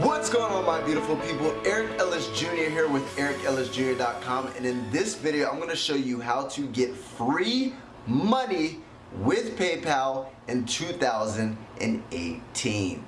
What's going on my beautiful people? Eric Ellis Jr. here with EricEllisJr.com and in this video I'm going to show you how to get free money with PayPal in 2018.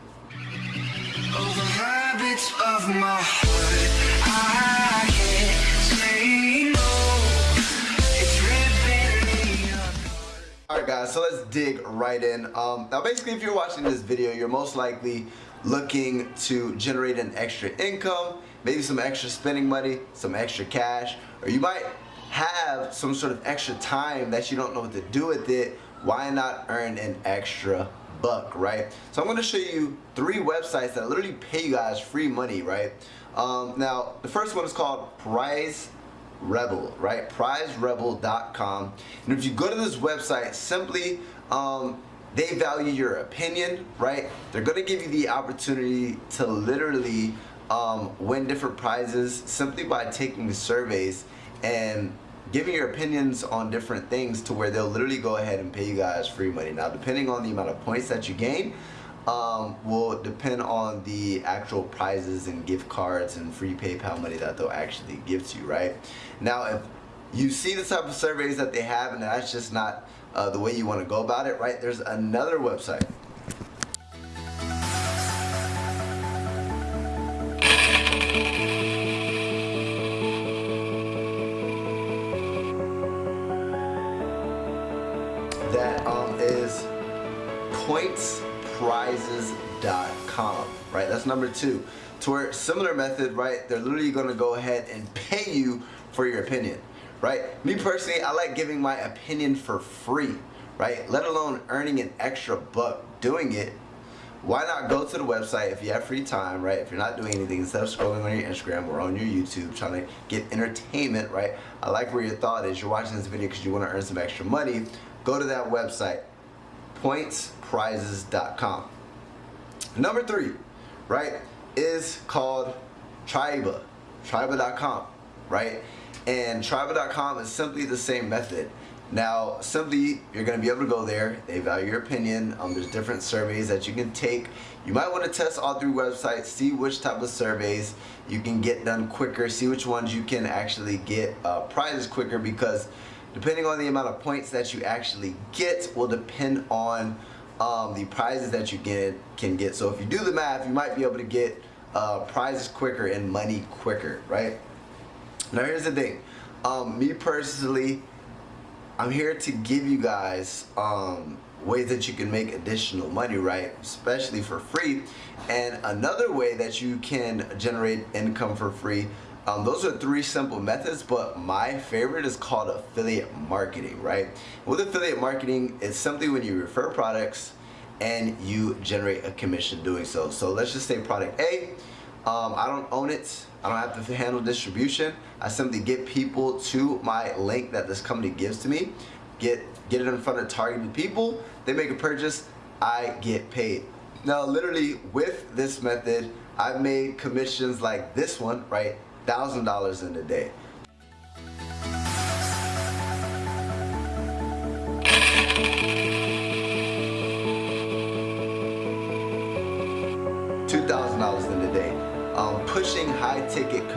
Alright guys, so let's dig right in. Um, now basically if you're watching this video, you're most likely looking to generate an extra income, maybe some extra spending money, some extra cash, or you might have some sort of extra time that you don't know what to do with it, why not earn an extra buck, right? So I'm going to show you three websites that literally pay you guys free money, right? Um, now, the first one is called Prize Rebel, right? PrizeRebel.com. And if you go to this website, simply um, they value your opinion, right? They're gonna give you the opportunity to literally um, win different prizes simply by taking the surveys and giving your opinions on different things to where they'll literally go ahead and pay you guys free money. Now, depending on the amount of points that you gain, um, will depend on the actual prizes and gift cards and free PayPal money that they'll actually give to you, right? Now, if you see the type of surveys that they have and that's just not uh, the way you want to go about it, right? There's another website. That um, is pointsprizes.com, right? That's number two. To where similar method, right? They're literally going to go ahead and pay you for your opinion right? Me personally, I like giving my opinion for free, right? Let alone earning an extra buck doing it. Why not go to the website if you have free time, right? If you're not doing anything, instead of scrolling on your Instagram or on your YouTube trying to get entertainment, right? I like where your thought is. You're watching this video because you want to earn some extra money. Go to that website, pointsprizes.com. Number three, right, is called Triba, triba.com, right? And Triba.com is simply the same method. Now, simply, you're going to be able to go there. They value your opinion. Um, there's different surveys that you can take. You might want to test all three websites, see which type of surveys you can get done quicker, see which ones you can actually get uh, prizes quicker because depending on the amount of points that you actually get will depend on um, the prizes that you get can get. So if you do the math, you might be able to get uh, prizes quicker and money quicker, right? Now here's the thing. Um, me personally, I'm here to give you guys um, ways that you can make additional money, right? Especially for free. And another way that you can generate income for free um, those are three simple methods, but my favorite is called affiliate marketing, right? With affiliate marketing, it's simply when you refer products and you generate a commission doing so. So let's just say product A, um, I don't own it. I don't have to handle distribution. I simply get people to my link that this company gives to me, get, get it in front of targeted people, they make a purchase, I get paid. Now literally with this method, I've made commissions like this one, right? $1,000 in a day.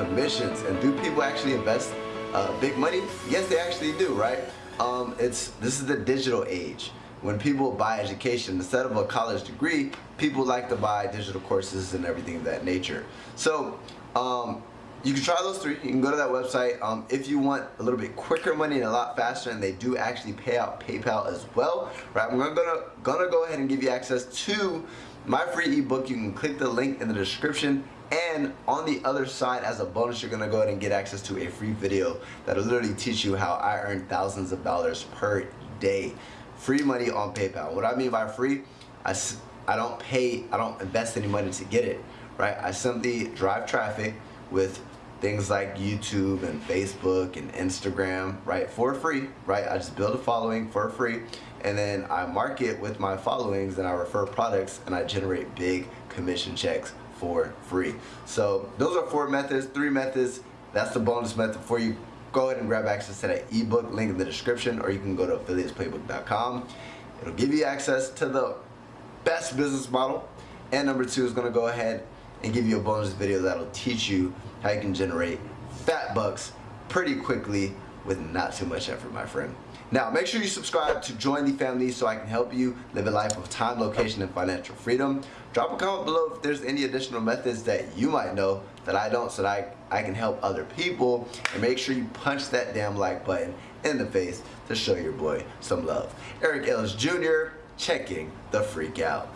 Commissions. And do people actually invest uh, big money? Yes, they actually do, right? Um, it's This is the digital age. When people buy education, instead of a college degree, people like to buy digital courses and everything of that nature. So, um, you can try those three. You can go to that website. Um, if you want a little bit quicker money and a lot faster, and they do actually pay out PayPal as well, right? I'm gonna, gonna, gonna go ahead and give you access to my free ebook. You can click the link in the description and on the other side, as a bonus, you're gonna go ahead and get access to a free video that'll literally teach you how I earn thousands of dollars per day. Free money on PayPal. What I mean by free, I, I don't pay, I don't invest any money to get it, right? I simply drive traffic with things like YouTube and Facebook and Instagram, right, for free, right? I just build a following for free and then I market with my followings and I refer products and I generate big commission checks for free. So those are four methods, three methods. That's the bonus method for you. Go ahead and grab access to that ebook link in the description or you can go to affiliatesplaybook.com. It'll give you access to the best business model. And number two is gonna go ahead and give you a bonus video that'll teach you how you can generate fat bucks pretty quickly with not too much effort, my friend. Now, make sure you subscribe to join the family so I can help you live a life of time, location, and financial freedom. Drop a comment below if there's any additional methods that you might know that I don't so that I, I can help other people. And make sure you punch that damn like button in the face to show your boy some love. Eric Ellis Jr. checking the freak out.